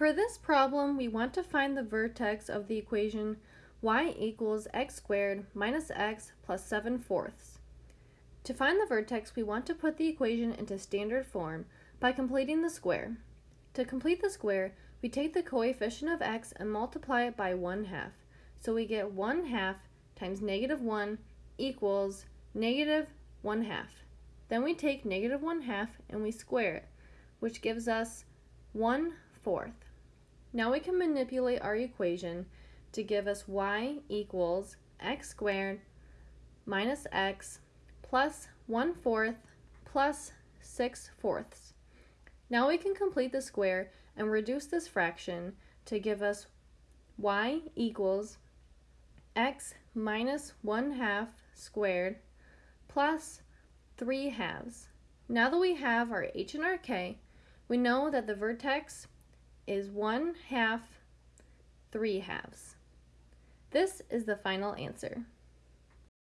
For this problem, we want to find the vertex of the equation y equals x squared minus x plus 7 fourths. To find the vertex, we want to put the equation into standard form by completing the square. To complete the square, we take the coefficient of x and multiply it by 1 half. So we get 1 half times negative 1 equals negative 1 half. Then we take negative 1 half and we square it, which gives us 1 fourth. Now we can manipulate our equation to give us y equals x squared minus x plus 1 fourth plus 6 fourths. Now we can complete the square and reduce this fraction to give us y equals x minus 1 half squared plus 3 halves. Now that we have our h and our k, we know that the vertex is 1 half 3 halves. This is the final answer.